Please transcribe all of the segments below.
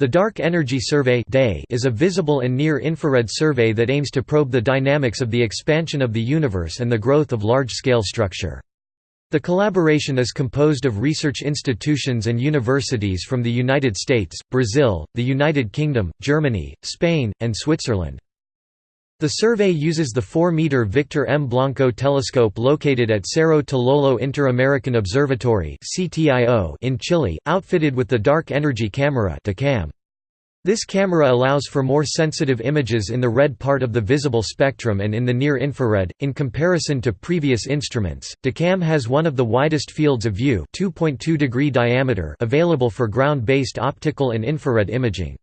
The Dark Energy Survey is a visible and near-infrared survey that aims to probe the dynamics of the expansion of the universe and the growth of large-scale structure. The collaboration is composed of research institutions and universities from the United States, Brazil, the United Kingdom, Germany, Spain, and Switzerland. The survey uses the 4-meter Victor M. Blanco telescope located at Cerro Tololo Inter-American Observatory in Chile, outfitted with the Dark Energy Camera This camera allows for more sensitive images in the red part of the visible spectrum and in the near-infrared. In comparison to previous instruments, DECAM has one of the widest fields of view 2.2 degree diameter available for ground-based optical and infrared imaging.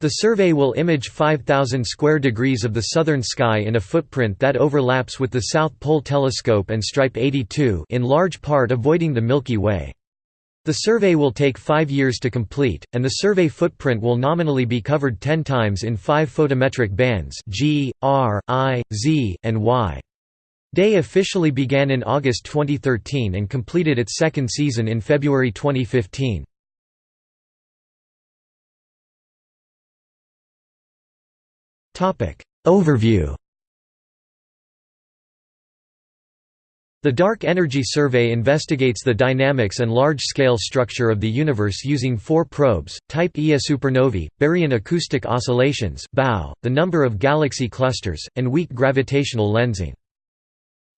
The survey will image 5,000 square degrees of the southern sky in a footprint that overlaps with the South Pole Telescope and Stripe 82 in large part avoiding the Milky Way. The survey will take five years to complete, and the survey footprint will nominally be covered 10 times in five photometric bands G, R, I, Z, and Y. DAY officially began in August 2013 and completed its second season in February 2015. Overview The Dark Energy Survey investigates the dynamics and large-scale structure of the universe using four probes, Type Ia supernovae, baryon acoustic oscillations the number of galaxy clusters, and weak gravitational lensing.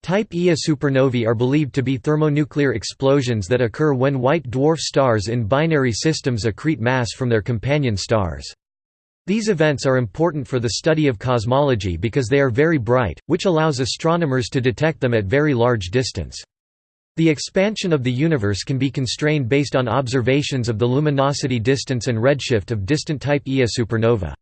Type Ia supernovae are believed to be thermonuclear explosions that occur when white dwarf stars in binary systems accrete mass from their companion stars. These events are important for the study of cosmology because they are very bright, which allows astronomers to detect them at very large distance. The expansion of the universe can be constrained based on observations of the luminosity distance and redshift of distant type Ia supernova.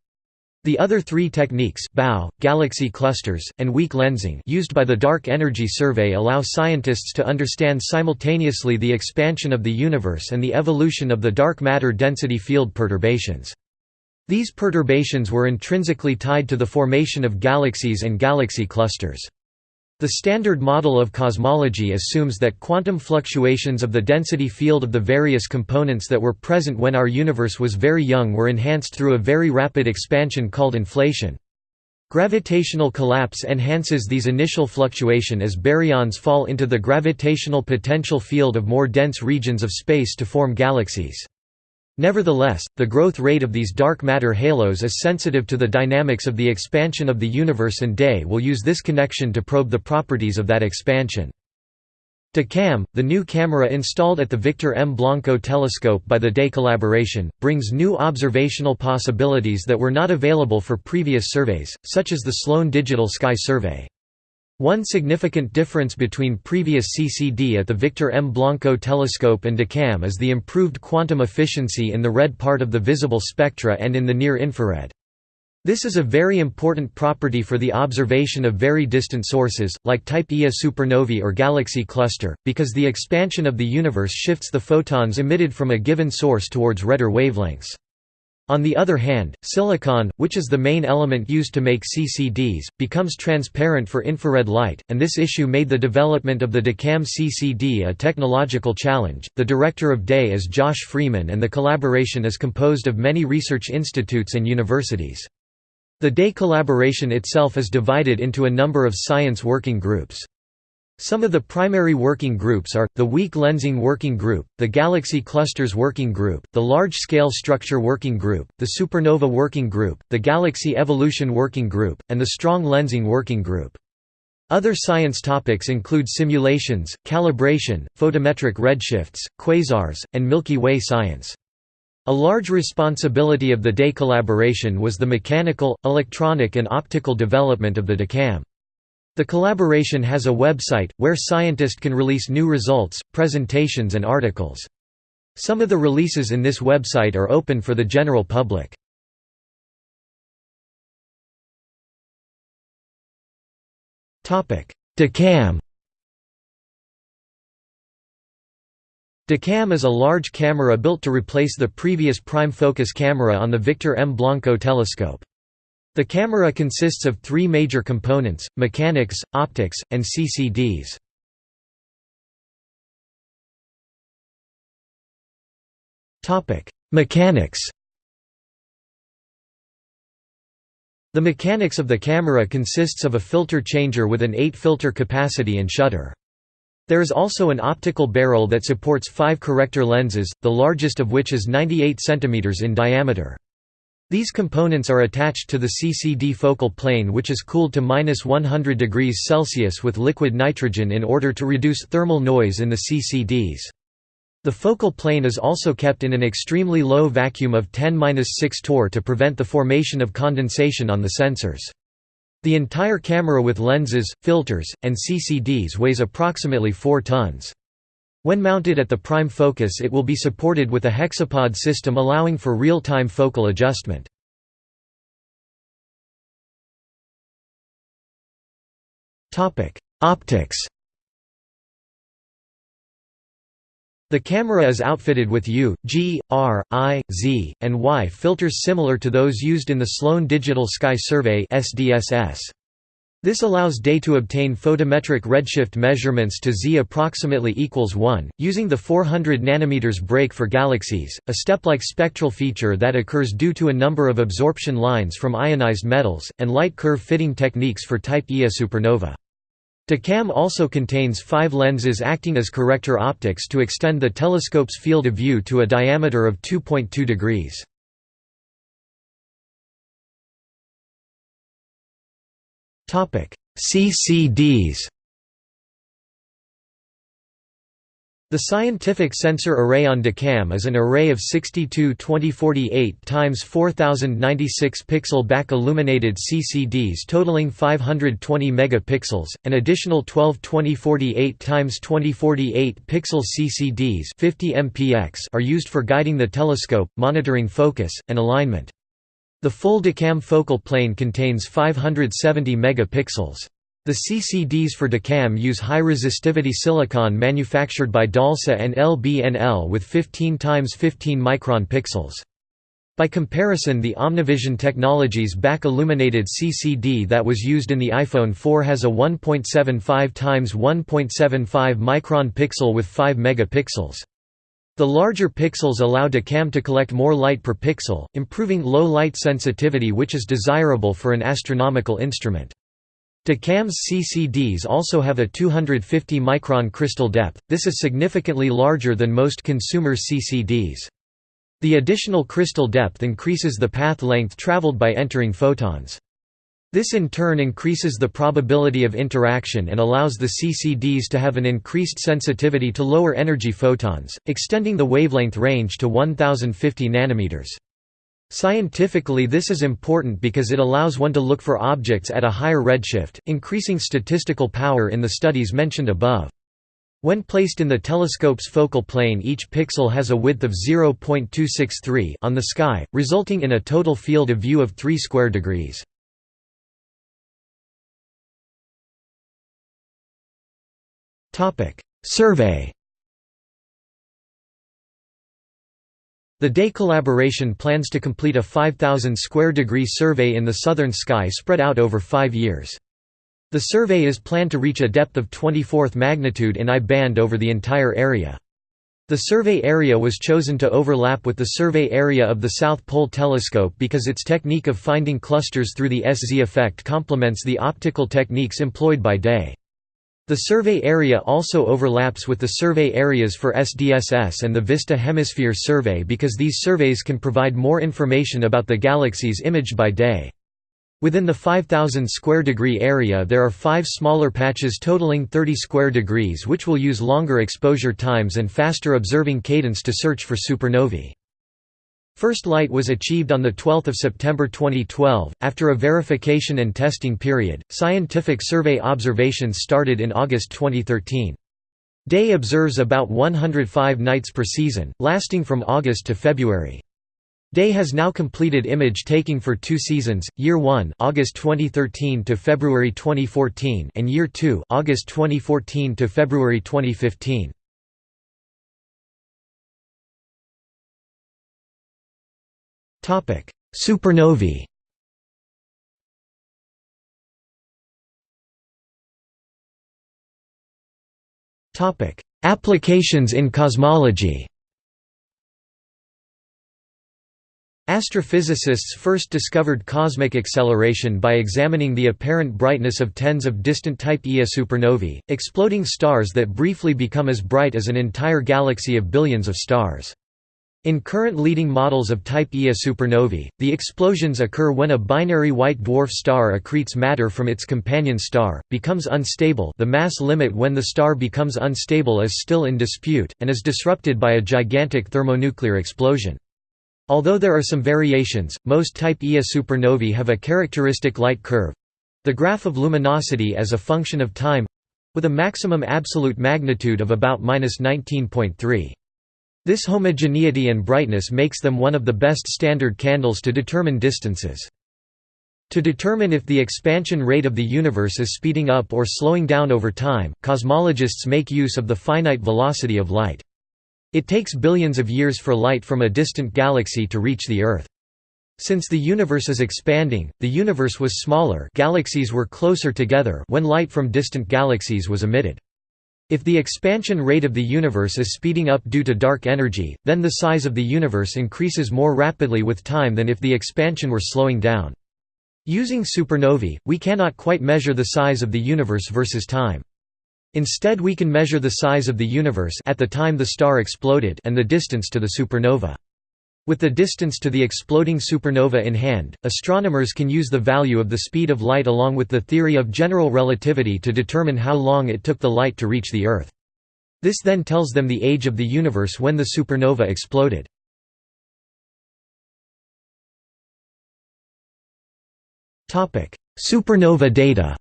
The other three techniques BAO, galaxy clusters, and weak lensing used by the Dark Energy Survey allow scientists to understand simultaneously the expansion of the universe and the evolution of the dark matter density field perturbations. These perturbations were intrinsically tied to the formation of galaxies and galaxy clusters. The Standard Model of Cosmology assumes that quantum fluctuations of the density field of the various components that were present when our universe was very young were enhanced through a very rapid expansion called inflation. Gravitational collapse enhances these initial fluctuation as baryons fall into the gravitational potential field of more dense regions of space to form galaxies. Nevertheless, the growth rate of these dark matter halos is sensitive to the dynamics of the expansion of the universe and DAY will use this connection to probe the properties of that expansion. DECAM, the new camera installed at the Victor M. Blanco telescope by the DAY collaboration, brings new observational possibilities that were not available for previous surveys, such as the Sloan Digital Sky Survey. One significant difference between previous CCD at the Victor M. Blanco telescope and DECAM is the improved quantum efficiency in the red part of the visible spectra and in the near-infrared. This is a very important property for the observation of very distant sources, like Type Ia supernovae or galaxy cluster, because the expansion of the universe shifts the photons emitted from a given source towards redder wavelengths. On the other hand, silicon, which is the main element used to make CCDs, becomes transparent for infrared light, and this issue made the development of the DECAM CCD a technological challenge. The director of DAY is Josh Frieman, and the collaboration is composed of many research institutes and universities. The DAY collaboration itself is divided into a number of science working groups. Some of the primary working groups are, the Weak Lensing Working Group, the Galaxy Clusters Working Group, the Large Scale Structure Working Group, the Supernova Working Group, the Galaxy Evolution Working Group, and the Strong Lensing Working Group. Other science topics include simulations, calibration, photometric redshifts, quasars, and Milky Way science. A large responsibility of the DAY collaboration was the mechanical, electronic and optical development of the DECAM. The collaboration has a website, where scientists can release new results, presentations and articles. Some of the releases in this website are open for the general public. DECAM DECAM is a large camera built to replace the previous prime focus camera on the Victor M. Blanco telescope. The camera consists of three major components, mechanics, optics, and CCDs. Mechanics The mechanics of the camera consists of a filter changer with an 8-filter capacity and shutter. There is also an optical barrel that supports five corrector lenses, the largest of which is 98 cm in diameter. These components are attached to the CCD focal plane which is cooled to minus 100 degrees Celsius with liquid nitrogen in order to reduce thermal noise in the CCDs. The focal plane is also kept in an extremely low vacuum of 10-6 torr to prevent the formation of condensation on the sensors. The entire camera with lenses, filters, and CCDs weighs approximately 4 tons. When mounted at the prime focus it will be supported with a hexapod system allowing for real-time focal adjustment. Optics The camera is outfitted with U, G, R, I, Z, and Y filters similar to those used in the Sloan Digital Sky Survey SDSS. This allows DAY to obtain photometric redshift measurements to Z approximately equals 1, using the 400 nanometers break for galaxies, a step-like spectral feature that occurs due to a number of absorption lines from ionized metals, and light curve fitting techniques for Type Ia supernova. DECAM also contains five lenses acting as corrector optics to extend the telescope's field of view to a diameter of 2.2 degrees. CCDs The scientific sensor array on DECAM is an array of 62 2048 x 4096 pixel back illuminated CCDs totaling 520 megapixels. An additional 12 2048 x 2048 pixel CCDs 50 mpx are used for guiding the telescope, monitoring focus, and alignment. The full DECAM focal plane contains 570 megapixels. The CCDs for DECAM use high-resistivity silicon manufactured by DALSA and LBNL with 15 x 15 micron pixels. By comparison the Omnivision Technologies back-illuminated CCD that was used in the iPhone 4 has a 1.75 x 1.75 micron pixel with 5 megapixels. The larger pixels allow DECAM to collect more light per pixel, improving low light sensitivity which is desirable for an astronomical instrument. DECAM's CCDs also have a 250 micron crystal depth, this is significantly larger than most consumer CCDs. The additional crystal depth increases the path length traveled by entering photons. This in turn increases the probability of interaction and allows the CCDs to have an increased sensitivity to lower energy photons, extending the wavelength range to 1050 nanometers. Scientifically this is important because it allows one to look for objects at a higher redshift, increasing statistical power in the studies mentioned above. When placed in the telescope's focal plane each pixel has a width of 0.263 on the sky, resulting in a total field of view of 3 square degrees. Survey The DAY collaboration plans to complete a 5,000 square degree survey in the southern sky spread out over five years. The survey is planned to reach a depth of 24th magnitude in I band over the entire area. The survey area was chosen to overlap with the survey area of the South Pole Telescope because its technique of finding clusters through the SZ effect complements the optical techniques employed by DAY. The survey area also overlaps with the survey areas for SDSS and the Vista Hemisphere Survey because these surveys can provide more information about the galaxies imaged by day. Within the 5000 square degree area there are five smaller patches totaling 30 square degrees which will use longer exposure times and faster observing cadence to search for supernovae. First light was achieved on 12 September 2012. After a verification and testing period, scientific survey observations started in August 2013. Day observes about 105 nights per season, lasting from August to February. Day has now completed image taking for two seasons, Year 1 August 2013 to February 2014 and Year 2 August 2014 to February 2015. Supernovae. Topic: Applications in cosmology. Astrophysicists first discovered cosmic acceleration by examining the apparent brightness of tens of distant type Ia supernovae, exploding stars that briefly become as bright as an entire galaxy of billions of stars. In current leading models of type Ia supernovae, the explosions occur when a binary white dwarf star accretes matter from its companion star, becomes unstable the mass limit when the star becomes unstable is still in dispute, and is disrupted by a gigantic thermonuclear explosion. Although there are some variations, most type Ia supernovae have a characteristic light curve—the graph of luminosity as a function of time—with a maximum absolute magnitude of about 19.3. This homogeneity and brightness makes them one of the best standard candles to determine distances. To determine if the expansion rate of the universe is speeding up or slowing down over time, cosmologists make use of the finite velocity of light. It takes billions of years for light from a distant galaxy to reach the Earth. Since the universe is expanding, the universe was smaller galaxies were closer together when light from distant galaxies was emitted. If the expansion rate of the universe is speeding up due to dark energy, then the size of the universe increases more rapidly with time than if the expansion were slowing down. Using supernovae, we cannot quite measure the size of the universe versus time. Instead we can measure the size of the universe at the time the star exploded and the distance to the supernova. With the distance to the exploding supernova in hand, astronomers can use the value of the speed of light along with the theory of general relativity to determine how long it took the light to reach the Earth. This then tells them the age of the universe when the supernova exploded. Supernova data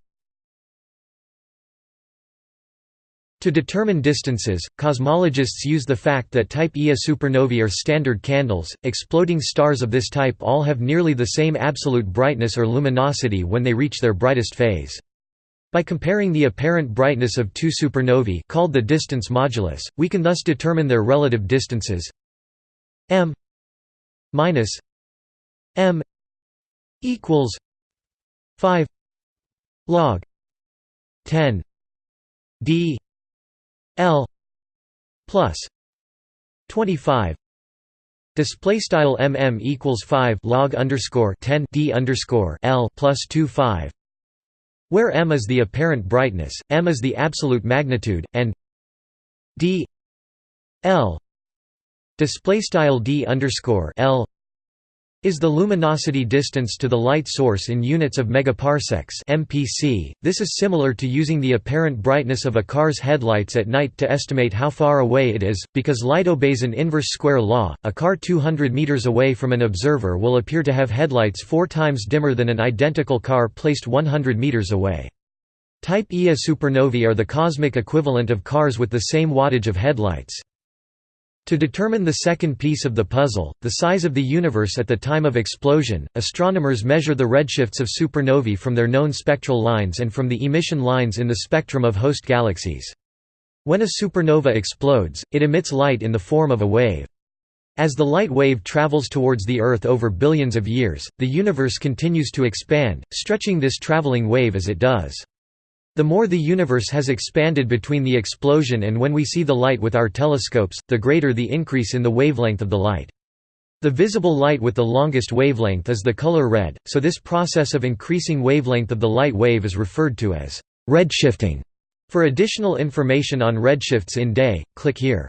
To determine distances, cosmologists use the fact that type Ia supernovae are standard candles. Exploding stars of this type all have nearly the same absolute brightness or luminosity when they reach their brightest phase. By comparing the apparent brightness of two supernovae called the distance modulus, we can thus determine their relative distances m minus m equals 5 log 10 d L plus 25 display style mm equals 5 log underscore 10 d underscore L plus 2 5 where m is the apparent brightness m is the absolute magnitude and d L. Display style d underscore L is the luminosity distance to the light source in units of megaparsecs (mpc). This is similar to using the apparent brightness of a car's headlights at night to estimate how far away it is, because light obeys an inverse square law. A car 200 meters away from an observer will appear to have headlights 4 times dimmer than an identical car placed 100 meters away. Type Ia supernovae are the cosmic equivalent of cars with the same wattage of headlights. To determine the second piece of the puzzle, the size of the universe at the time of explosion, astronomers measure the redshifts of supernovae from their known spectral lines and from the emission lines in the spectrum of host galaxies. When a supernova explodes, it emits light in the form of a wave. As the light wave travels towards the Earth over billions of years, the universe continues to expand, stretching this traveling wave as it does. The more the universe has expanded between the explosion and when we see the light with our telescopes, the greater the increase in the wavelength of the light. The visible light with the longest wavelength is the color red, so this process of increasing wavelength of the light wave is referred to as redshifting. For additional information on redshifts in day, click here.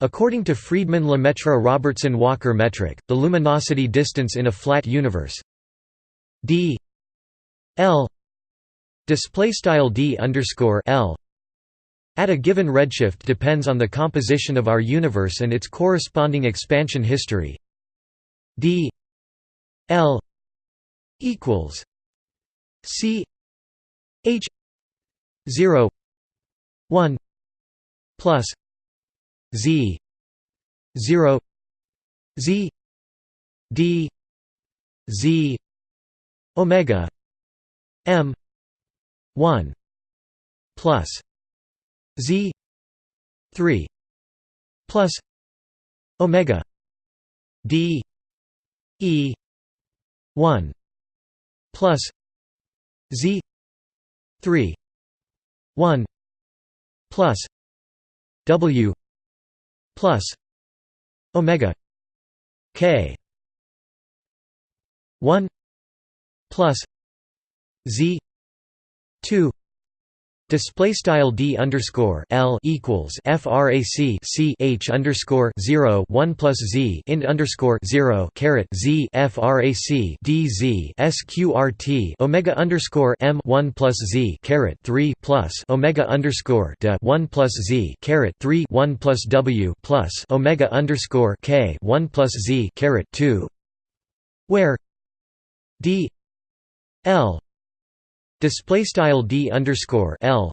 According to Friedmann Lemaitre Robertson Walker metric, the luminosity distance in a flat universe d l display style d underscore l. At a given redshift depends on the composition of our universe and its corresponding expansion history. D l equals c h 0 1 plus z 0 z d z omega m 1 plus z 3 plus omega d e 1 plus z 3 1 plus w plus omega k 1 plus z 2 Display style d underscore l equals frac c h underscore zero one plus z int underscore zero caret z frac d z sqrt omega underscore m one plus z caret three plus omega underscore d one plus z caret three one plus w plus omega underscore k one plus z caret two, where d l Display style d underscore l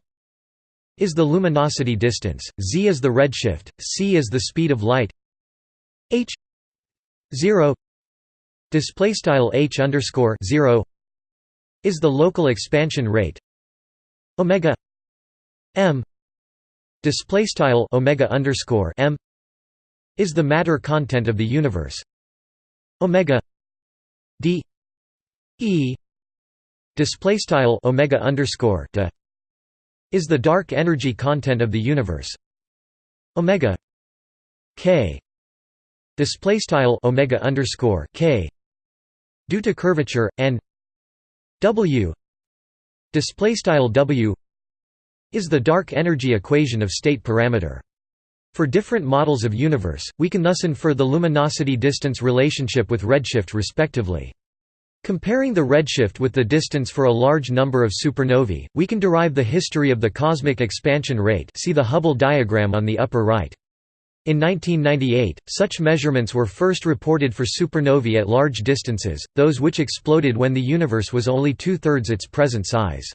is the luminosity distance, z is the redshift, c is the speed of light. h zero display style h underscore zero is the local expansion rate. Omega m display style omega underscore m is the matter content of the universe. Omega d e display style omega underscore de is the dark energy content of the universe. Omega k display style omega underscore k due to curvature and w display style w is the dark energy equation of state parameter. For different models of universe we can thus infer the luminosity distance relationship with redshift respectively Comparing the redshift with the distance for a large number of supernovae, we can derive the history of the cosmic expansion rate see the Hubble diagram on the upper right. In 1998, such measurements were first reported for supernovae at large distances, those which exploded when the universe was only two-thirds its present size.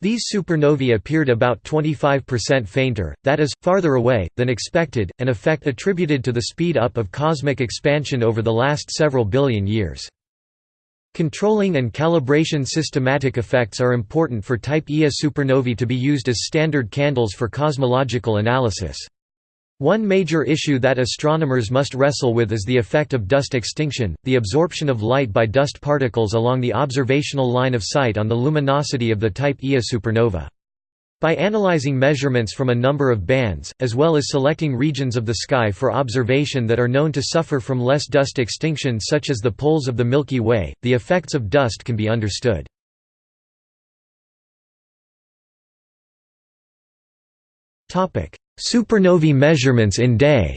These supernovae appeared about 25% fainter, that is, farther away, than expected, an effect attributed to the speed up of cosmic expansion over the last several billion years. Controlling and calibration systematic effects are important for Type Ia supernovae to be used as standard candles for cosmological analysis. One major issue that astronomers must wrestle with is the effect of dust extinction, the absorption of light by dust particles along the observational line of sight on the luminosity of the Type Ia supernova. By analyzing measurements from a number of bands, as well as selecting regions of the sky for observation that are known to suffer from less dust extinction such as the poles of the Milky Way, the effects of dust can be understood. Supernovae measurements in day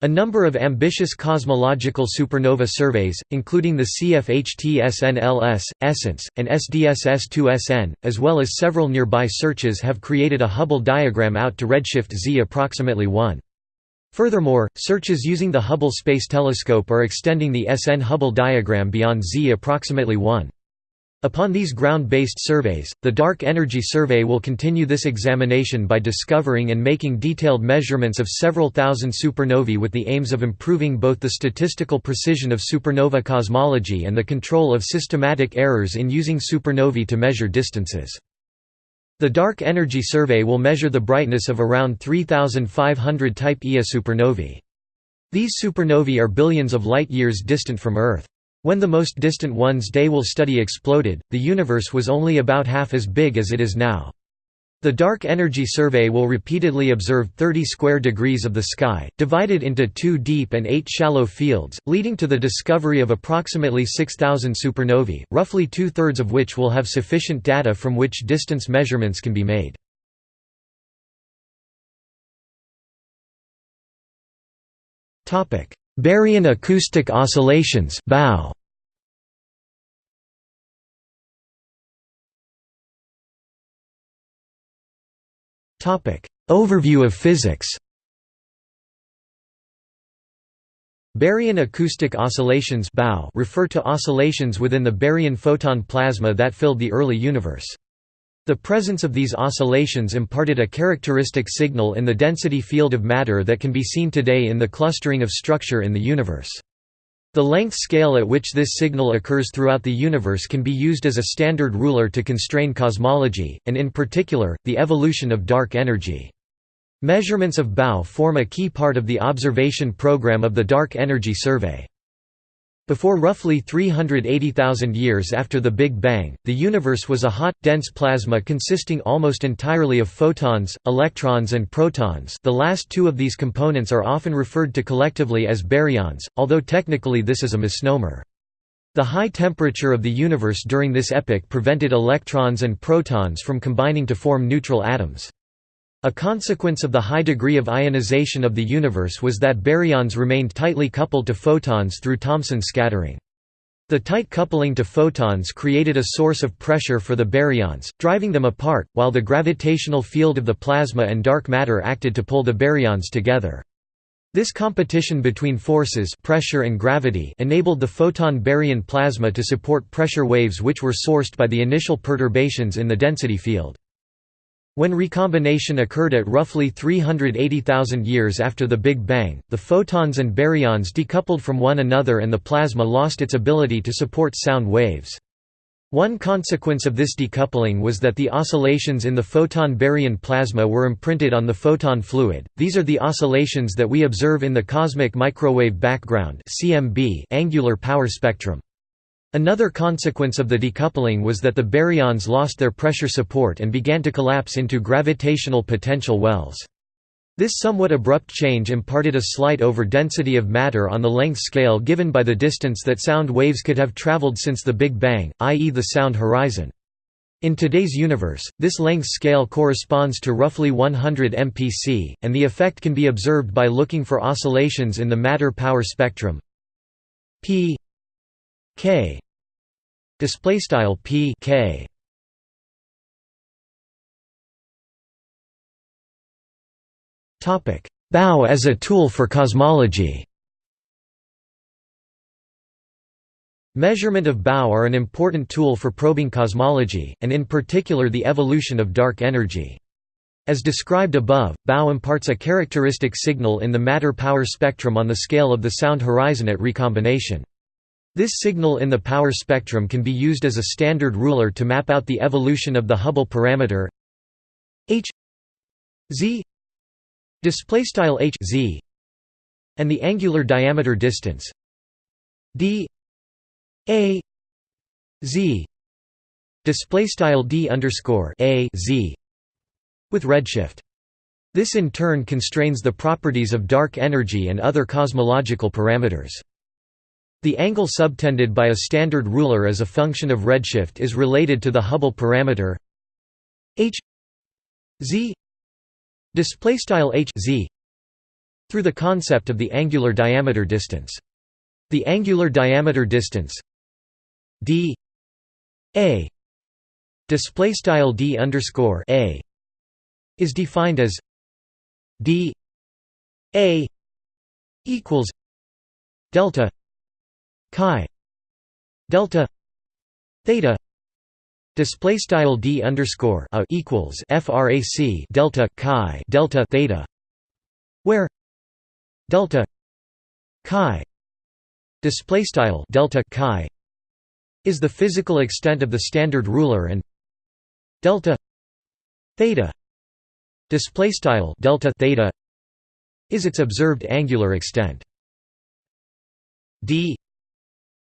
A number of ambitious cosmological supernova surveys, including the CFHT-SNLS, ESSENCE, and SDSS-2SN, as well as several nearby searches have created a Hubble diagram out to redshift z approximately 1. Furthermore, searches using the Hubble Space Telescope are extending the SN Hubble diagram beyond z approximately 1. Upon these ground-based surveys, the Dark Energy Survey will continue this examination by discovering and making detailed measurements of several thousand supernovae with the aims of improving both the statistical precision of supernova cosmology and the control of systematic errors in using supernovae to measure distances. The Dark Energy Survey will measure the brightness of around 3,500 Type Ia supernovae. These supernovae are billions of light-years distant from Earth. When the most distant ones Day will study exploded, the universe was only about half as big as it is now. The Dark Energy Survey will repeatedly observe 30 square degrees of the sky, divided into two deep and eight shallow fields, leading to the discovery of approximately 6,000 supernovae, roughly two-thirds of which will have sufficient data from which distance measurements can be made. Baryon acoustic oscillations BAO. Overview of physics Baryon acoustic oscillations refer to oscillations within the baryon photon plasma that filled the early universe. The presence of these oscillations imparted a characteristic signal in the density field of matter that can be seen today in the clustering of structure in the universe. The length scale at which this signal occurs throughout the universe can be used as a standard ruler to constrain cosmology, and in particular, the evolution of dark energy. Measurements of BAO form a key part of the observation program of the Dark Energy Survey. Before roughly 380,000 years after the Big Bang, the universe was a hot, dense plasma consisting almost entirely of photons, electrons and protons the last two of these components are often referred to collectively as baryons, although technically this is a misnomer. The high temperature of the universe during this epoch prevented electrons and protons from combining to form neutral atoms. A consequence of the high degree of ionization of the universe was that baryons remained tightly coupled to photons through Thomson scattering. The tight coupling to photons created a source of pressure for the baryons, driving them apart, while the gravitational field of the plasma and dark matter acted to pull the baryons together. This competition between forces pressure and gravity enabled the photon baryon plasma to support pressure waves which were sourced by the initial perturbations in the density field. When recombination occurred at roughly 380,000 years after the Big Bang, the photons and baryons decoupled from one another and the plasma lost its ability to support sound waves. One consequence of this decoupling was that the oscillations in the photon baryon plasma were imprinted on the photon fluid. These are the oscillations that we observe in the cosmic microwave background (CMB) angular power spectrum. Another consequence of the decoupling was that the baryons lost their pressure support and began to collapse into gravitational potential wells. This somewhat abrupt change imparted a slight over-density of matter on the length scale given by the distance that sound waves could have traveled since the Big Bang, i.e. the sound horizon. In today's universe, this length scale corresponds to roughly 100 mpc, and the effect can be observed by looking for oscillations in the matter power spectrum p K display style P K topic BAO as a tool for cosmology Measurement of BAO are an important tool for probing cosmology, and in particular the evolution of dark energy. As described above, BAO imparts a characteristic signal in the matter power spectrum on the scale of the sound horizon at recombination. This signal in the power spectrum can be used as a standard ruler to map out the evolution of the Hubble parameter h z h z and the angular diameter distance d a z d underscore a z with redshift. This in turn constrains the properties of dark energy and other cosmological parameters. The angle subtended by a standard ruler as a function of redshift is related to the Hubble parameter h z display style h z through the concept of the angular diameter distance. The angular diameter distance d a display style d underscore a is defined as d a equals delta chi delta theta display style d underscore a equals frac delta chi delta theta where delta chi display style delta chi is the physical extent of the standard ruler and delta theta display style delta theta is its observed angular extent. D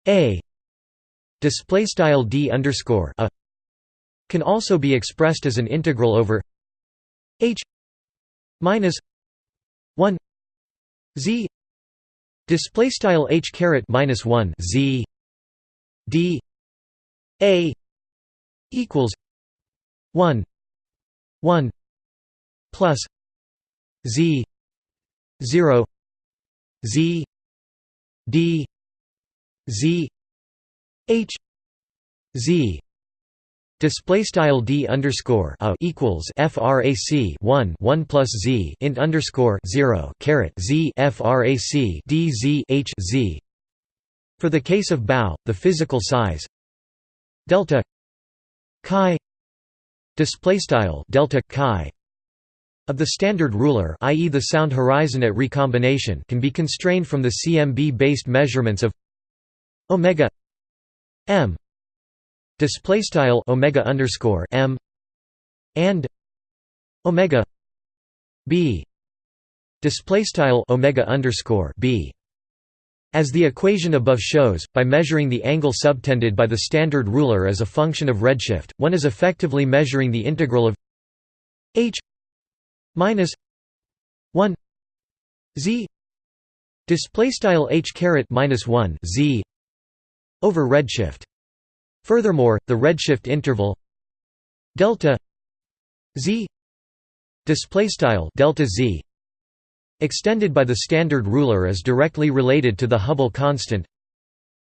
a display style d underscore a can also be expressed as an integral over h minus 1 z display style h caret minus 1 z d a equals 1 1 plus z 0 z d z h z display style d underscore a equals frac 1 1 plus z int underscore 0 caret z frac d z h z for the case of BAO the physical size delta chi display style delta chi of the standard ruler i.e. the sound horizon at recombination can be constrained from the CMB based measurements of omega m display style omega underscore m and omega b display style omega underscore b. As the equation above shows, by measuring the angle subtended by the standard ruler as a function of redshift, one is effectively measuring the integral of h minus 1 z display style h caret minus 1 z over redshift. Furthermore, the redshift interval delta z display style delta z extended by the standard ruler is directly related to the Hubble constant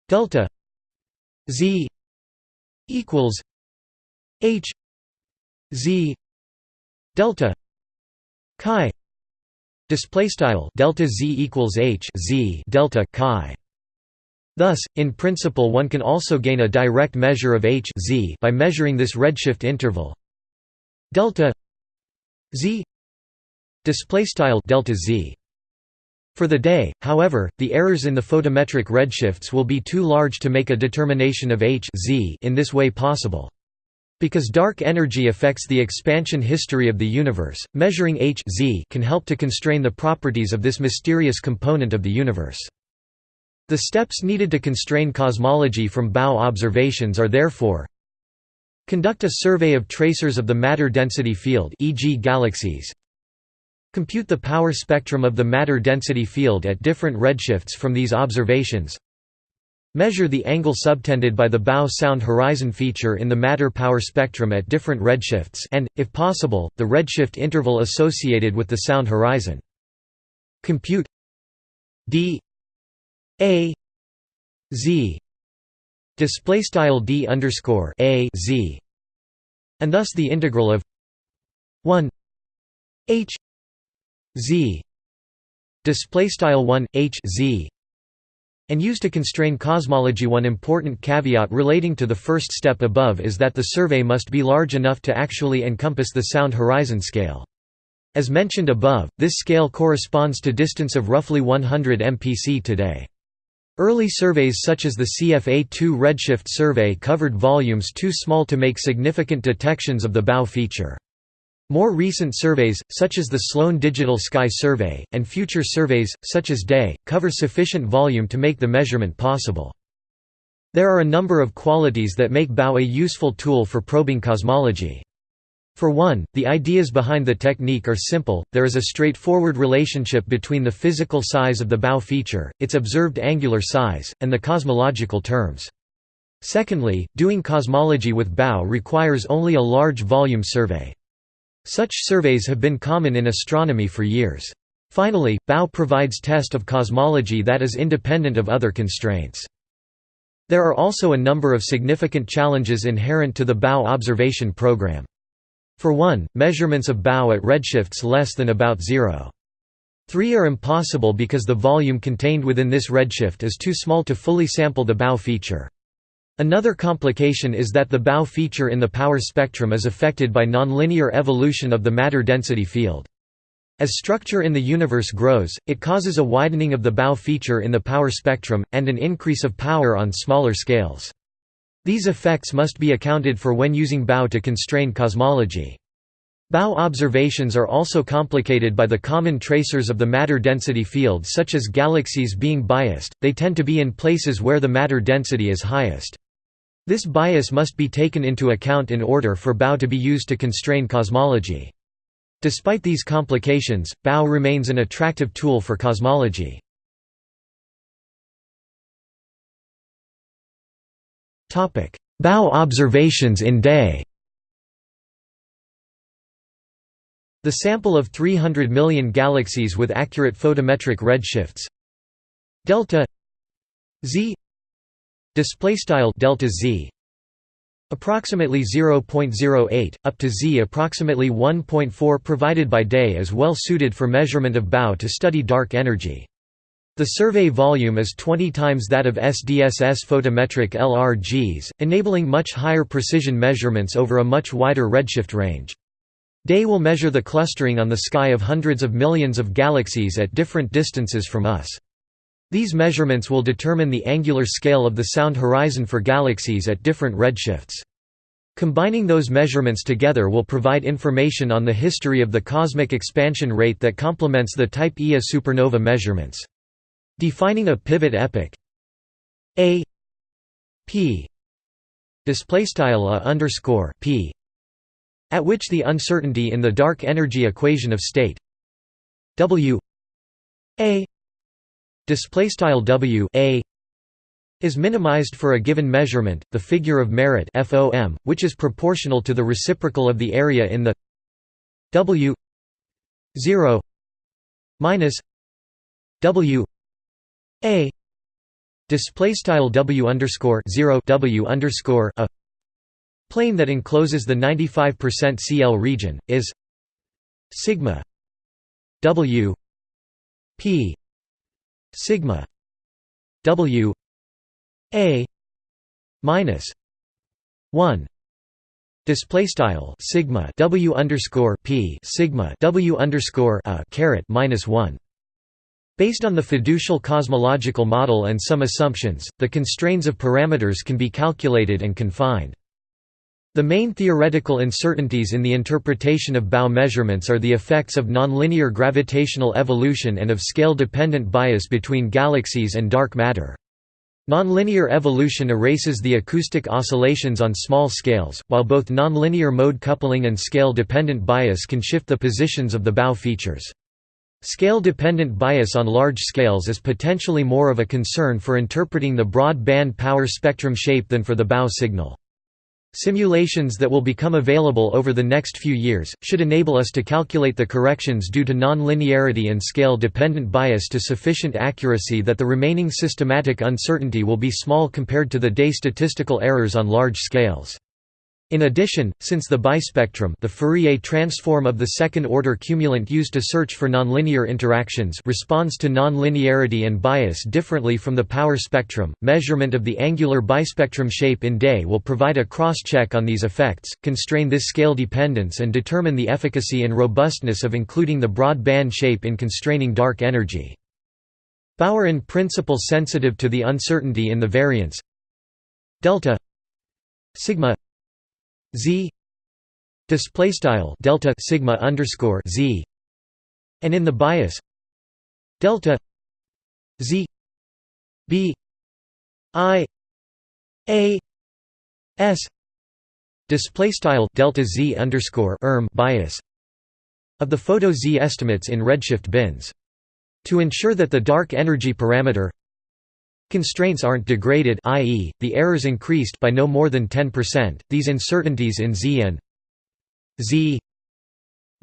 delta z equals h z delta chi display style delta z equals h z delta chi Thus, in principle one can also gain a direct measure of h z by measuring this redshift interval. Delta z display style delta z. For the day however the errors in the photometric redshifts will be too large to make a determination of h z in this way possible. Because dark energy affects the expansion history of the universe measuring h z can help to constrain the properties of this mysterious component of the universe the steps needed to constrain cosmology from bow observations are therefore Conduct a survey of tracers of the matter density field e.g. galaxies Compute the power spectrum of the matter density field at different redshifts from these observations. Measure the angle subtended by the bow sound horizon feature in the matter power spectrum at different redshifts and, if possible, the redshift interval associated with the sound horizon. Compute d a z display style d underscore a z and thus the integral of 1 h z display style 1 h z and used to constrain cosmology. One important caveat relating to the first step above is that the survey must be large enough to actually encompass the sound horizon scale. As mentioned above this scale corresponds to distance of roughly 100 mpc today Early surveys such as the CFA2 redshift survey covered volumes too small to make significant detections of the bow feature. More recent surveys, such as the Sloan Digital Sky Survey, and future surveys, such as DAY, cover sufficient volume to make the measurement possible. There are a number of qualities that make bow a useful tool for probing cosmology. For one, the ideas behind the technique are simple, there is a straightforward relationship between the physical size of the bow feature, its observed angular size, and the cosmological terms. Secondly, doing cosmology with bow requires only a large volume survey. Such surveys have been common in astronomy for years. Finally, bow provides test of cosmology that is independent of other constraints. There are also a number of significant challenges inherent to the bow observation program. For one, measurements of BAO at redshifts less than about zero. 3 are impossible because the volume contained within this redshift is too small to fully sample the BAO feature. Another complication is that the bow feature in the power spectrum is affected by nonlinear evolution of the matter density field. As structure in the universe grows, it causes a widening of the bow feature in the power spectrum, and an increase of power on smaller scales. These effects must be accounted for when using bow to constrain cosmology. Bow observations are also complicated by the common tracers of the matter density field such as galaxies being biased, they tend to be in places where the matter density is highest. This bias must be taken into account in order for BAO to be used to constrain cosmology. Despite these complications, BAO remains an attractive tool for cosmology. BAO observations in day. The sample of 300 million galaxies with accurate photometric redshifts. Delta z. Display style delta z. Approximately 0.08 up to z approximately 1.4 provided by day is well suited for measurement of BAO to study dark energy the survey volume is 20 times that of SDSS photometric LRGs, enabling much higher precision measurements over a much wider redshift range. DAY will measure the clustering on the sky of hundreds of millions of galaxies at different distances from us. These measurements will determine the angular scale of the sound horizon for galaxies at different redshifts. Combining those measurements together will provide information on the history of the cosmic expansion rate that complements the Type Ia supernova measurements. Defining a pivot epoch. A p display style a underscore p at which the uncertainty in the dark energy equation of state w a display style w a is minimized for a given measurement the figure of merit FOM which is proportional to the reciprocal of the area in the w 0 minus w a. Display style w underscore 0 w underscore a. Plane that encloses the 95% CL region is sigma w p sigma w a minus 1 Display style sigma w underscore p sigma w underscore a caret minus one. Based on the fiducial cosmological model and some assumptions, the constraints of parameters can be calculated and confined. The main theoretical uncertainties in the interpretation of BAO measurements are the effects of nonlinear gravitational evolution and of scale-dependent bias between galaxies and dark matter. Nonlinear evolution erases the acoustic oscillations on small scales, while both nonlinear mode coupling and scale-dependent bias can shift the positions of the BAO features. Scale-dependent bias on large scales is potentially more of a concern for interpreting the broad band power spectrum shape than for the BAO signal. Simulations that will become available over the next few years, should enable us to calculate the corrections due to nonlinearity and scale-dependent bias to sufficient accuracy that the remaining systematic uncertainty will be small compared to the DES statistical errors on large scales. In addition, since the bispectrum the Fourier transform of the second-order cumulant used to search for nonlinear interactions responds to nonlinearity and bias differently from the power spectrum, measurement of the angular bispectrum shape in DES will provide a cross-check on these effects, constrain this scale dependence and determine the efficacy and robustness of including the broad band shape in constraining dark energy. Are in principle sensitive to the uncertainty in the variance delta sigma z. Display style delta sigma underscore z. And in the bias delta z. B. I. A. S. Display style delta z underscore erm bias of the photo z estimates in redshift bins. To ensure that the dark energy parameter Constraints aren't degraded i.e., the errors increased by no more than 10%. These uncertainties in Z and Z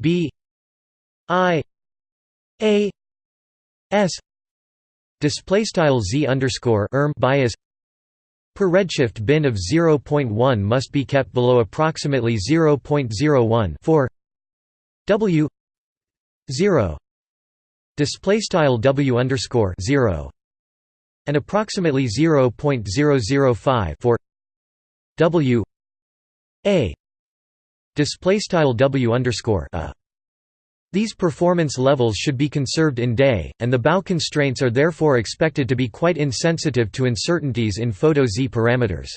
B I A S display style Z underscore erm bias per redshift bin of 0.1 must be kept below approximately 0.01 for W 0 display style W underscore 0 and approximately 0.005 for W A display style W underscore a. These performance levels should be conserved in DES, and the BAO constraints are therefore expected to be quite insensitive to uncertainties in photo Z parameters.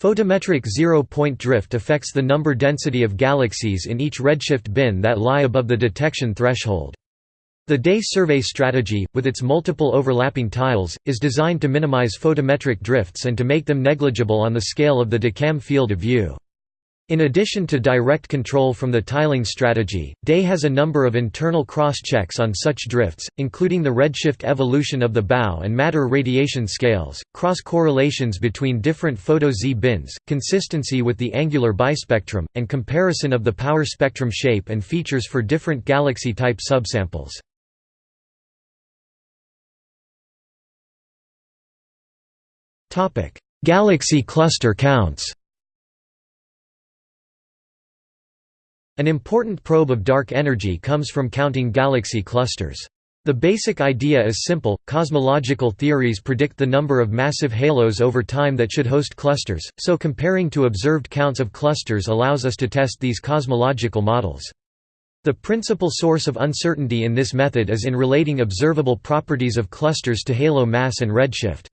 Photometric zero-point drift affects the number density of galaxies in each redshift bin that lie above the detection threshold. The DES survey strategy, with its multiple overlapping tiles, is designed to minimize photometric drifts and to make them negligible on the scale of the DECAM field of view. In addition to direct control from the tiling strategy, DES has a number of internal cross-checks on such drifts, including the redshift evolution of the BAO and matter radiation scales, cross-correlations between different photo-Z bins, consistency with the angular bispectrum, and comparison of the power spectrum shape and features for different galaxy-type subsamples. Galaxy cluster counts An important probe of dark energy comes from counting galaxy clusters. The basic idea is simple, cosmological theories predict the number of massive halos over time that should host clusters, so comparing to observed counts of clusters allows us to test these cosmological models. The principal source of uncertainty in this method is in relating observable properties of clusters to halo mass and redshift.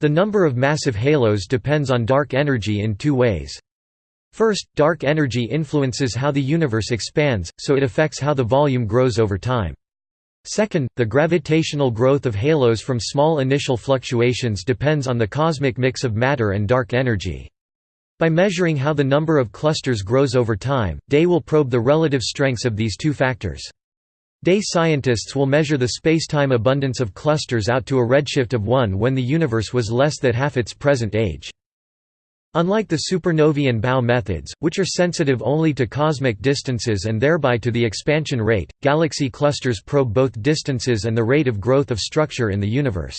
The number of massive halos depends on dark energy in two ways. First, dark energy influences how the universe expands, so it affects how the volume grows over time. Second, the gravitational growth of halos from small initial fluctuations depends on the cosmic mix of matter and dark energy. By measuring how the number of clusters grows over time, DES will probe the relative strengths of these two factors. DES scientists will measure the spacetime abundance of clusters out to a redshift of 1 when the universe was less than half its present age. Unlike the supernovae and BAO methods, which are sensitive only to cosmic distances and thereby to the expansion rate, galaxy clusters probe both distances and the rate of growth of structure in the universe.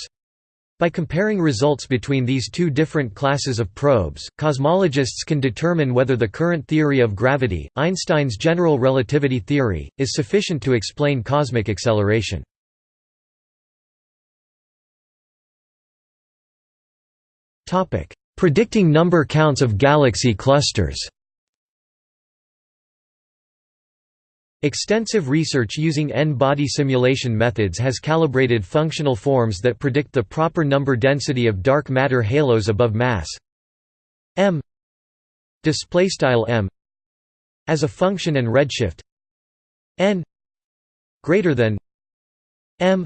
By comparing results between these two different classes of probes, cosmologists can determine whether the current theory of gravity, Einstein's general relativity theory, is sufficient to explain cosmic acceleration. Predicting number counts of galaxy clusters Extensive research using n-body simulation methods has calibrated functional forms that predict the proper number density of dark matter halos above mass. M. M. As a function and redshift. N. Greater than. M.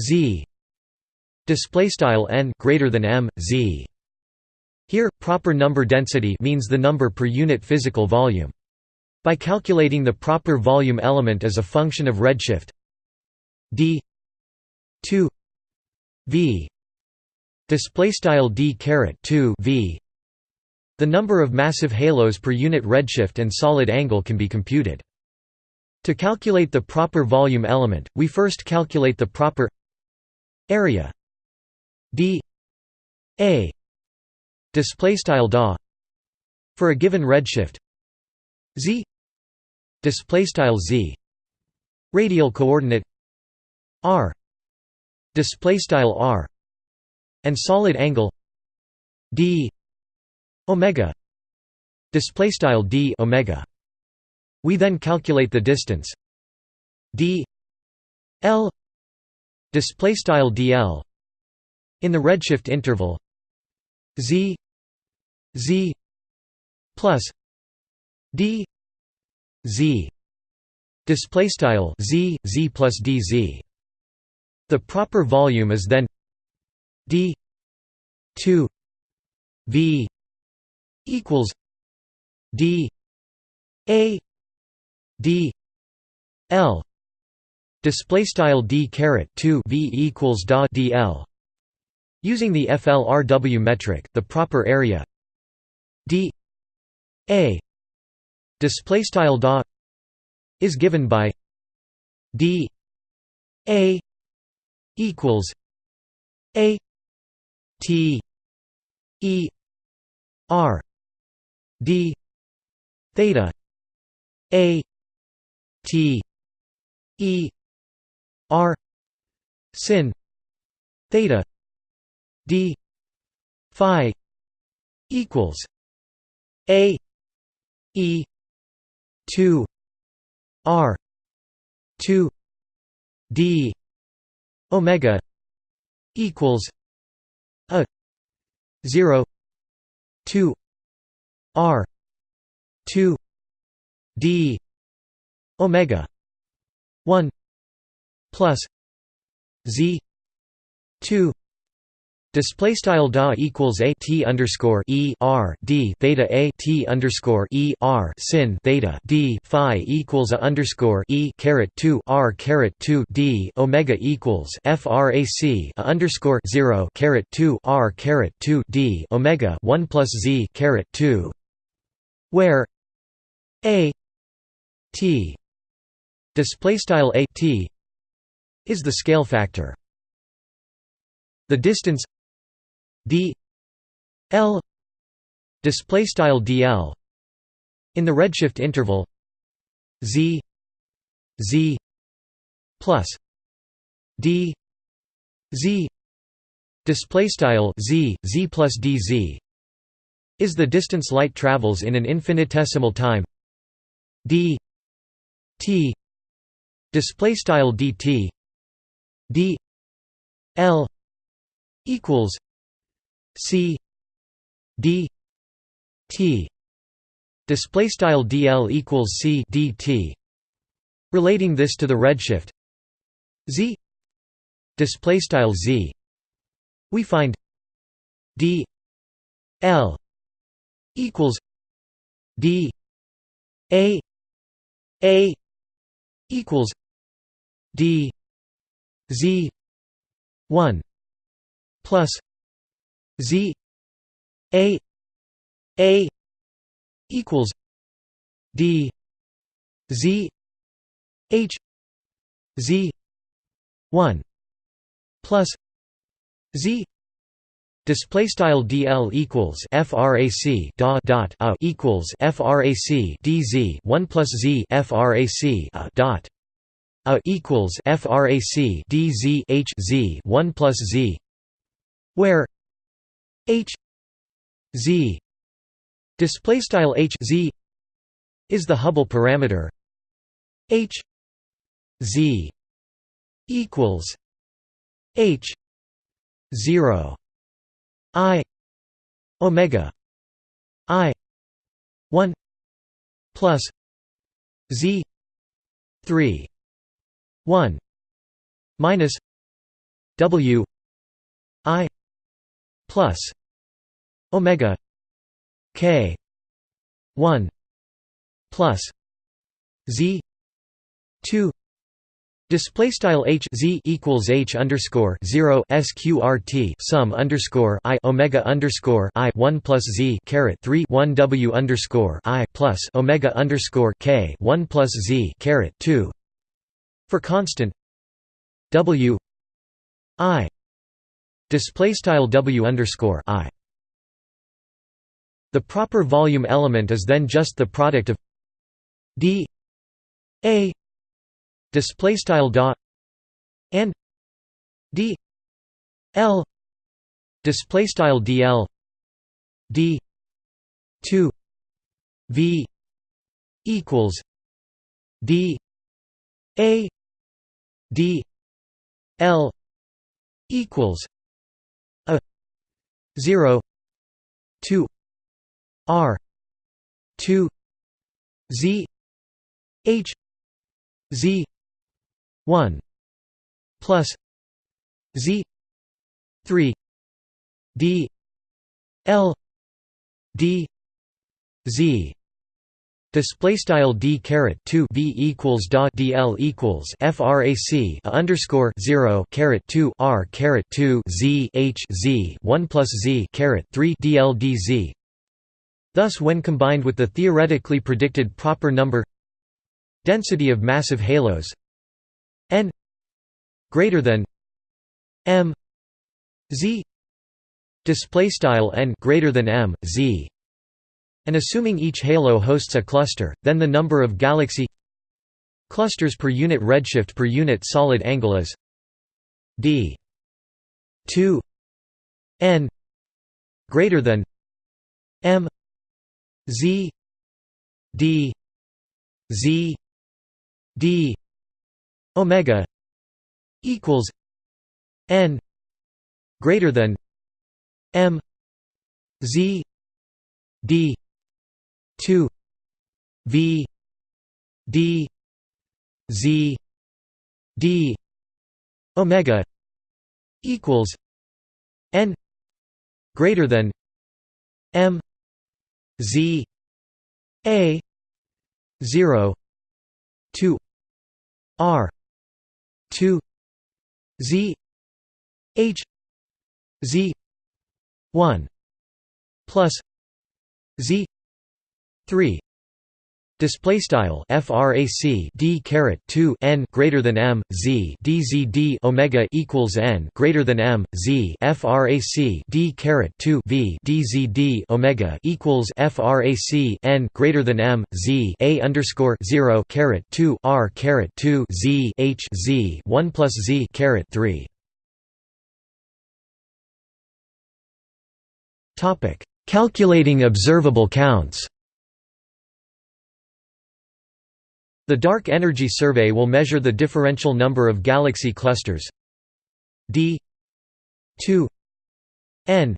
Z. Display style n. Greater than m. Z. Here, proper number density means the number per unit physical volume. By calculating the proper volume element as a function of redshift d 2 v. Display style d caret 2 v. The number of massive halos per unit redshift and solid angle can be computed. To calculate the proper volume element we first calculate the proper area d a. Display style da for a given redshift z display style z. Radial coordinate r. Display style r. And solid angle d. Omega. Display style d omega. We then calculate the distance d l. Display style dl in the redshift interval z z plus d z. Display style z z plus dz the proper volume is then d 2 v equals d a d l. Display style d caret 2 v equals da dl Using the FLRW metric, the proper area d a display style da is given by d a equals a t e r d theta a t e r sin theta d phi equals a e 2 r 2 d omega equals a 0 2 r 2 d omega 1 plus z 2 Display style da equals a t underscore e r d theta a t underscore e r sin theta d phi equals a underscore e caret two r caret two d omega equals frac a underscore zero caret two r caret two d omega one plus z caret two, where a t display style a t is the scale factor. The distance d l display style dl in the redshift interval z z plus d z display style z z plus dz is the distance light travels in an infinitesimal time d t display style dt d l equals C D T. Display style DL equals C DT relating this to the redshift. Z. Display style z. We find d l equals d a a equals d z 1 plus z a a equals d z h z 1 plus z Display style dl equals frac dot dot a equals frac dz one plus z frac a dot a equals frac dz h z one plus z, where h z display style h z is the Hubble parameter. H z equals h zero i omega i 1 plus z 3 1 minus w i plus omega k 1 plus z 2 Display style h z equals h underscore zero sqrt sum underscore i omega underscore i one plus z caret three one w underscore i plus omega underscore k one plus z caret two. For constant w i display style w underscore i. The proper volume element is then just the product of d a display style dot and d l display style dl d 2 v equals d a d l equals a 0 2 r 2 z h z 1 plus z 3 d l d z Display style d caret two v equals dot dl equals frac a underscore zero caret two r caret two z h z one plus z caret three dl dz. Thus, when combined with the theoretically predicted proper number density of massive halos n greater than m z display style n greater than m z and assuming each halo hosts a cluster then the number of galaxy clusters per unit redshift per unit solid angle is d 2 n greater than m z d z d omega equals n greater than m z d 2 v d z d omega equals n greater than m z a 0 2 r 2 z h z 1 plus z 3 Display style frac d caret 2 n greater than m z d z d omega equals n greater than m z frac d caret 2 v d z d omega equals frac n greater than m z a underscore 0 caret 2 r caret 2 z h z 1 plus z caret 3. Topic: Calculating observable counts. The Dark Energy Survey will measure the differential number of galaxy clusters. D. 2 n.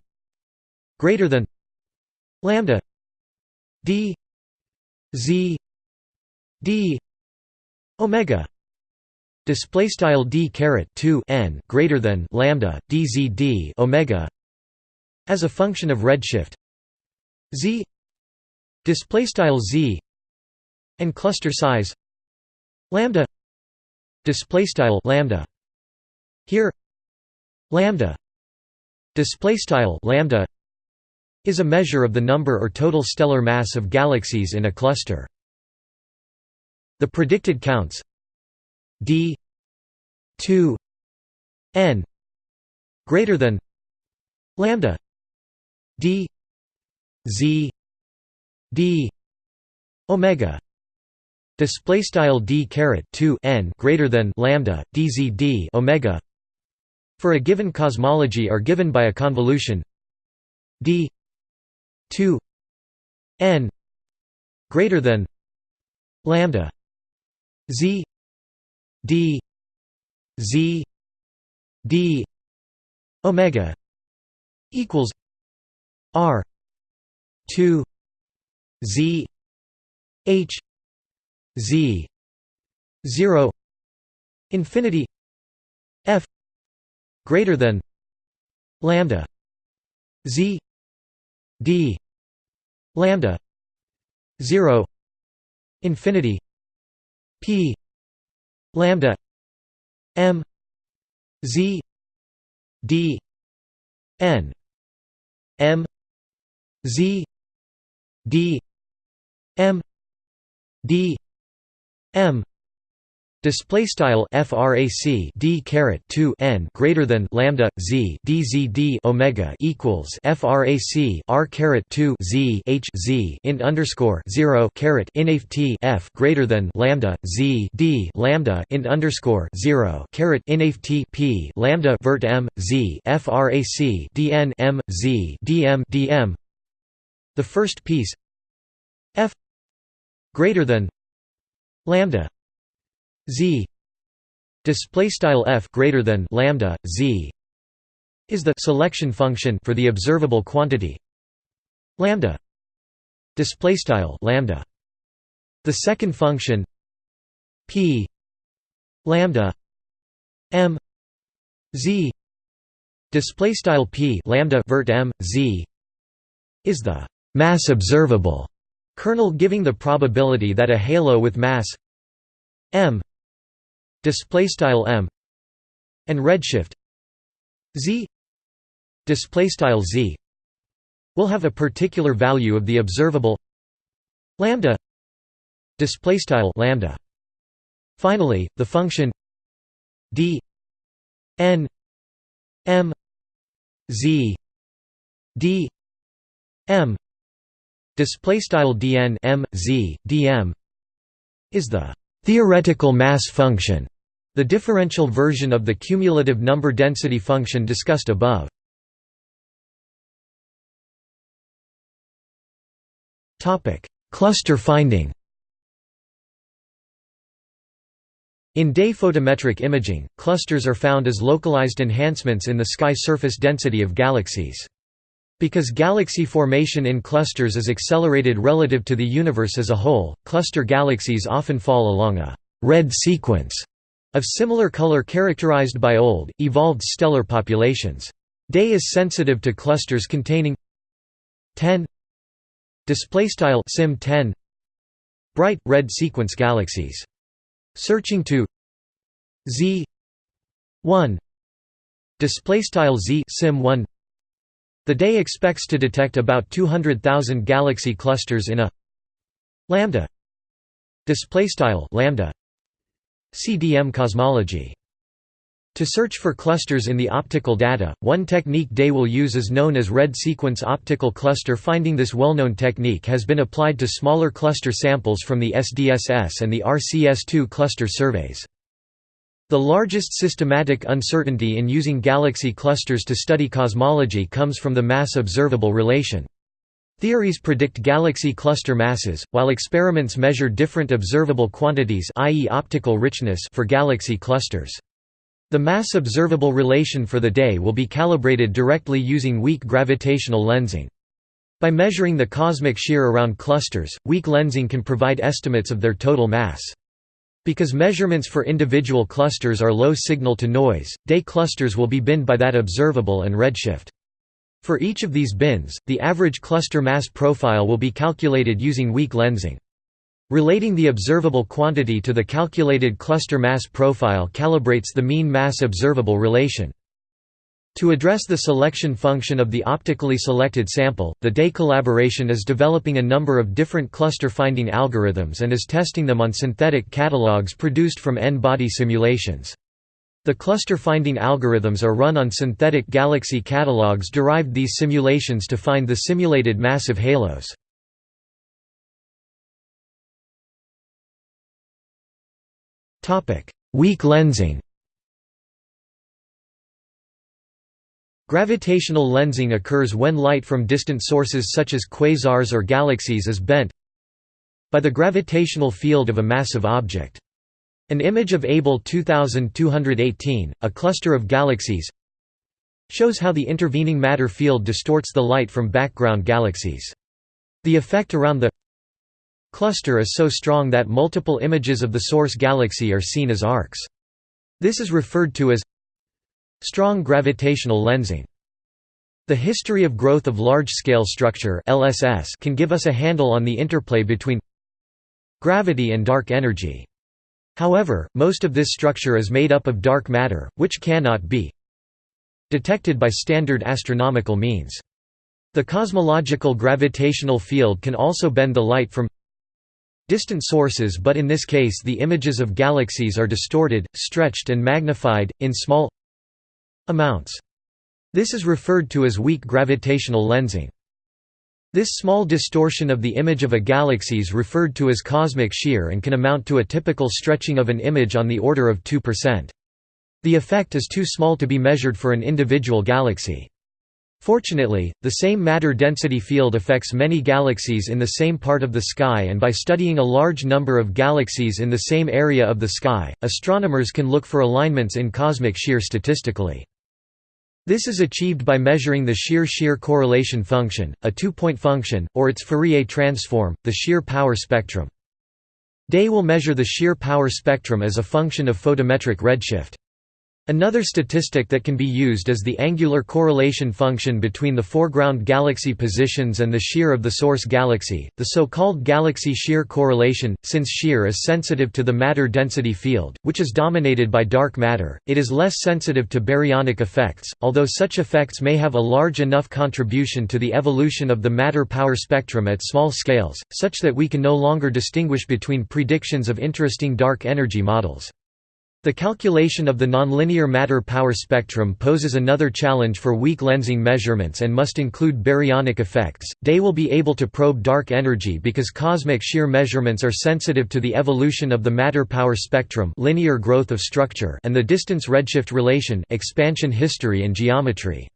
greater than lambda. D. Z. D. omega. Display style d caret 2 n greater than lambda. Dzd omega. As a function of redshift. Z. Display style z. And cluster size lambda display style lambda. Here lambda display style lambda is a measure of the number or total stellar mass of galaxies in a cluster. The predicted counts d 2 n greater than lambda d z d omega display style d caret 2 n greater than lambda dzd omega. For a given cosmology are given by a convolution d 2 n greater than lambda z d z d omega equals r 2 z h z 0 infinity f greater than lambda z d lambda 0 infinity p lambda m z d n m z d m d m Display style frac d caret 2 n greater than lambda z dzd omega equals frac r caret 2 z h z int underscore 0 caret inft f greater than lambda z d lambda int underscore 0 caret inft p lambda vert m z frac dn m z dm dm. The first piece f greater than lambda z display style f greater than lambda z is the selection function for the observable quantity lambda display style lambda. The second function p lambda m z display style p lambda vert m z is the mass observable kernel giving the probability that a halo with mass m display style m and redshift z display style z will have a particular value of the observable lambda display style lambda. Finally the function d n m z d m display style dn m z dm is the theoretical mass function the differential version of the cumulative number density function discussed above. topic Cluster finding In DES photometric imaging, clusters are found as localized enhancements in the sky surface density of galaxies. Because galaxy formation in clusters is accelerated relative to the universe as a whole, cluster galaxies often fall along a red sequence of similar color characterized by old, evolved stellar populations. DES is sensitive to clusters containing 10 displaystyle sim 10 bright red sequence galaxies. Searching to z 1 displaystyle z sim 1 the DES expects to detect about 200,000 galaxy clusters in a lambda displaystyle lambda CDM cosmology. To search for clusters in the optical data, one technique DES will use is known as red sequence optical cluster finding This well-known technique has been applied to smaller cluster samples from the SDSS and the RCS2 cluster surveys. The largest systematic uncertainty in using galaxy clusters to study cosmology comes from the mass-observable relation. Theories predict galaxy cluster masses, while experiments measure different observable quantities i.e. optical richness for galaxy clusters. The mass observable relation for the DES will be calibrated directly using weak gravitational lensing. By measuring the cosmic shear around clusters, weak lensing can provide estimates of their total mass. Because measurements for individual clusters are low signal to noise, DES clusters will be binned by that observable and redshift. For each of these bins, the average cluster mass profile will be calculated using weak lensing. Relating the observable quantity to the calculated cluster mass profile calibrates the mean mass observable relation. To address the selection function of the optically selected sample, the DES collaboration is developing a number of different cluster finding algorithms and is testing them on synthetic catalogs produced from N-body simulations. The cluster finding algorithms are run on synthetic galaxy catalogs derived these simulations to find the simulated massive halos. Weak lensing Gravitational lensing occurs when light from distant sources such as quasars or galaxies is bent by the gravitational field of a massive object. An image of Abell 2218, a cluster of galaxies, shows how the intervening matter field distorts the light from background galaxies. The effect around the cluster is so strong that multiple images of the source galaxy are seen as arcs. This is referred to as Strong gravitational lensing. The history of growth of large-scale structure (LSS) can give us a handle on the interplay between gravity and dark energy. However, most of this structure is made up of dark matter, which cannot be detected by standard astronomical means. The cosmological gravitational field can also bend the light from distant sources but in this case the images of galaxies are distorted, stretched and magnified, in small amounts. This is referred to as weak gravitational lensing. This small distortion of the image of a galaxy is referred to as cosmic shear and can amount to a typical stretching of an image on the order of 2%. The effect is too small to be measured for an individual galaxy. Fortunately, the same matter density field affects many galaxies in the same part of the sky and by studying a large number of galaxies in the same area of the sky, astronomers can look for alignments in cosmic shear statistically. This is achieved by measuring the shear-shear correlation function, a two-point function, or its Fourier transform, the shear power spectrum. DES will measure the shear power spectrum as a function of photometric redshift. Another statistic that can be used is the angular correlation function between the foreground galaxy positions and the shear of the source galaxy, the so-called galaxy shear correlation. Since shear is sensitive to the matter density field, which is dominated by dark matter, it is less sensitive to baryonic effects, although such effects may have a large enough contribution to the evolution of the matter power spectrum at small scales, such that we can no longer distinguish between predictions of interesting dark energy models. The calculation of the nonlinear matter power spectrum poses another challenge for weak lensing measurements and must include baryonic effects. DES will be able to probe dark energy because cosmic shear measurements are sensitive to the evolution of the matter power spectrum, linear growth of structure, and the distance redshift relation, expansion history and geometry.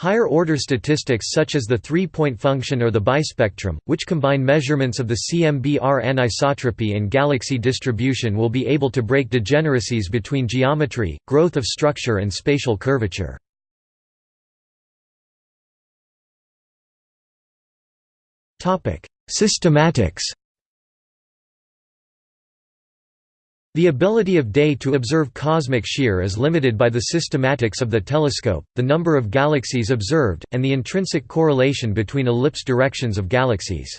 Higher-order statistics such as the three-point function or the bispectrum, which combine measurements of the CMB-R anisotropy and galaxy distribution will be able to break degeneracies between geometry, growth of structure and spatial curvature. Systematics The ability of DES to observe cosmic shear is limited by the systematics of the telescope, the number of galaxies observed, and the intrinsic correlation between ellipse directions of galaxies.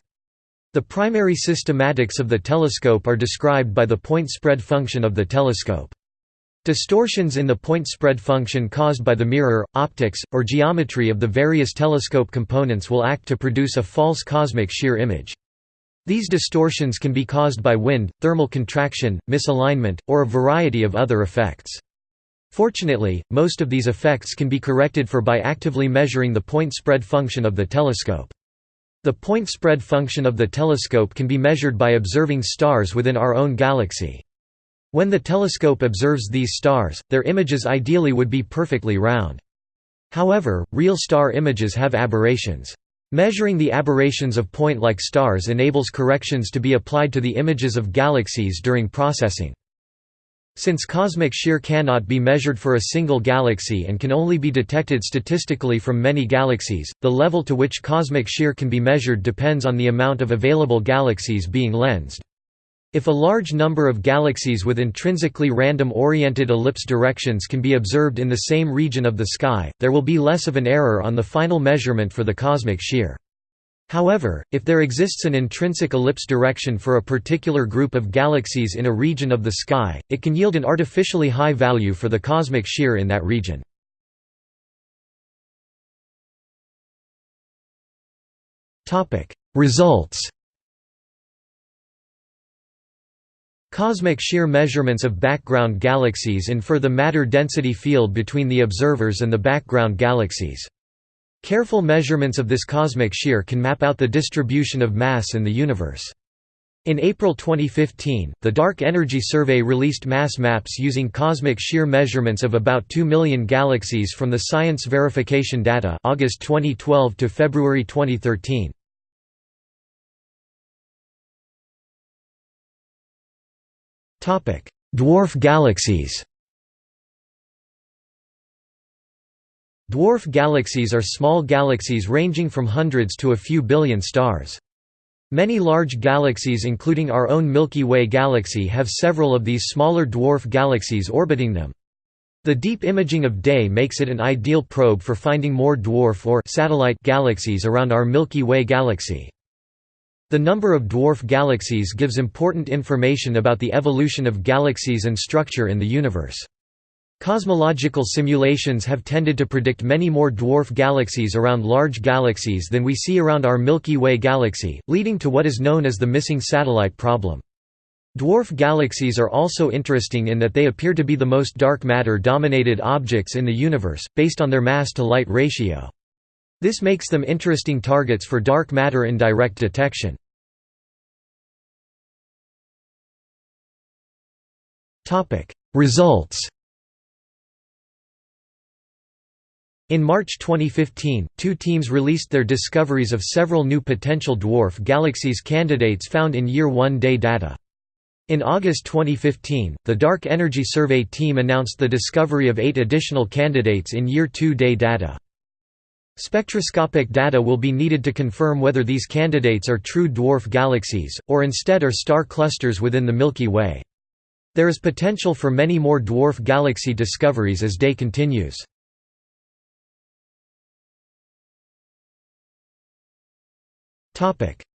The primary systematics of the telescope are described by the point spread function of the telescope. Distortions in the point spread function caused by the mirror, optics, or geometry of the various telescope components will act to produce a false cosmic shear image. These distortions can be caused by wind, thermal contraction, misalignment, or a variety of other effects. Fortunately, most of these effects can be corrected for by actively measuring the point spread function of the telescope. The point spread function of the telescope can be measured by observing stars within our own galaxy. When the telescope observes these stars, their images ideally would be perfectly round. However, real star images have aberrations. Measuring the aberrations of point-like stars enables corrections to be applied to the images of galaxies during processing. Since cosmic shear cannot be measured for a single galaxy and can only be detected statistically from many galaxies, the level to which cosmic shear can be measured depends on the amount of available galaxies being lensed. If a large number of galaxies with intrinsically random oriented ellipse directions can be observed in the same region of the sky, there will be less of an error on the final measurement for the cosmic shear. However, if there exists an intrinsic ellipse direction for a particular group of galaxies in a region of the sky, it can yield an artificially high value for the cosmic shear in that region. Results Cosmic shear measurements of background galaxies infer the matter density field between the observers and the background galaxies. Careful measurements of this cosmic shear can map out the distribution of mass in the universe. In April 2015, the Dark Energy Survey released mass maps using cosmic shear measurements of about 2 million galaxies from the Science Verification Data August 2012 to February 2013. Dwarf galaxies Dwarf galaxies are small galaxies ranging from hundreds to a few billion stars. Many large galaxies including our own Milky Way galaxy have several of these smaller dwarf galaxies orbiting them. The deep imaging of DES makes it an ideal probe for finding more dwarf or satellite galaxies around our Milky Way galaxy. The number of dwarf galaxies gives important information about the evolution of galaxies and structure in the universe. Cosmological simulations have tended to predict many more dwarf galaxies around large galaxies than we see around our Milky Way galaxy, leading to what is known as the missing satellite problem. Dwarf galaxies are also interesting in that they appear to be the most dark matter-dominated objects in the universe, based on their mass-to-light ratio. This makes them interesting targets for dark matter indirect detection. Results In March 2015, two teams released their discoveries of several new potential dwarf galaxies candidates found in Year 1 DES data. In August 2015, the Dark Energy Survey team announced the discovery of eight additional candidates in Year 2 DES data. Spectroscopic data will be needed to confirm whether these candidates are true dwarf galaxies, or instead are star clusters within the Milky Way. There is potential for many more dwarf galaxy discoveries as DES continues.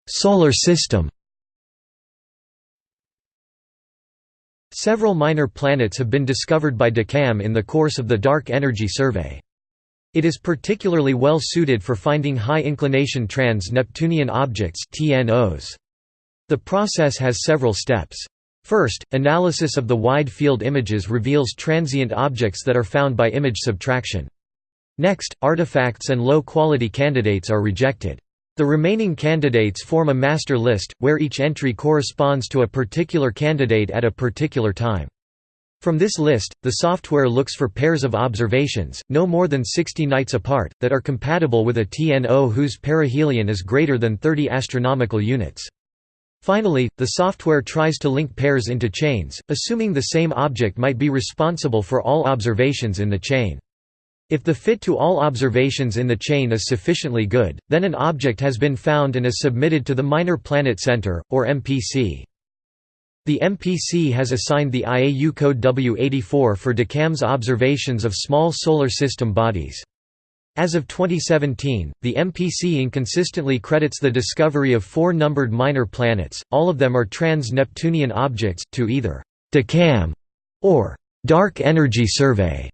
Solar system Several minor planets have been discovered by DECAM in the course of the Dark Energy Survey. It is particularly well suited for finding high-inclination trans-Neptunian objects The process has several steps. First, analysis of the wide-field images reveals transient objects that are found by image subtraction. Next, artifacts and low-quality candidates are rejected. The remaining candidates form a master list, where each entry corresponds to a particular candidate at a particular time. From this list, the software looks for pairs of observations, no more than 60 nights apart, that are compatible with a TNO whose perihelion is greater than 30 astronomical units. Finally, the software tries to link pairs into chains, assuming the same object might be responsible for all observations in the chain. If the fit to all observations in the chain is sufficiently good, then an object has been found and is submitted to the Minor Planet Center, or MPC. The MPC has assigned the IAU code W84 for DECAM's observations of small solar system bodies. As of 2017, the MPC inconsistently credits the discovery of four numbered minor planets, all of them are trans-Neptunian objects, to either DECAM or Dark Energy Survey.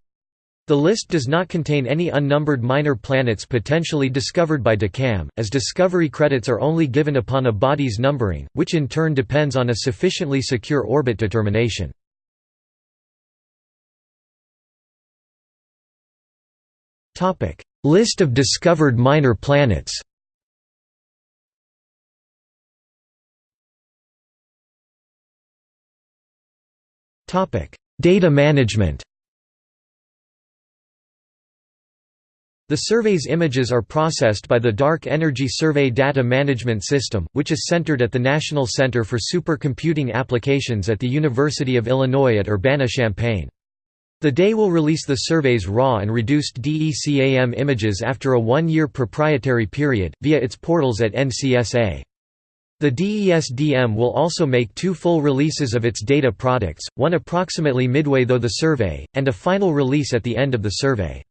The list does not contain any unnumbered minor planets potentially discovered by DECAM, as discovery credits are only given upon a body's numbering, which in turn depends on a sufficiently secure orbit determination. List of discovered minor planets. Data management. The survey's images are processed by the Dark Energy Survey Data Management System, which is centered at the National Center for Supercomputing Applications at the University of Illinois at Urbana-Champaign. The DES will release the survey's raw and reduced DECAM images after a one-year proprietary period, via its portals at NCSA. The DESDM will also make two full releases of its data products, one approximately midway through the survey, and a final release at the end of the survey.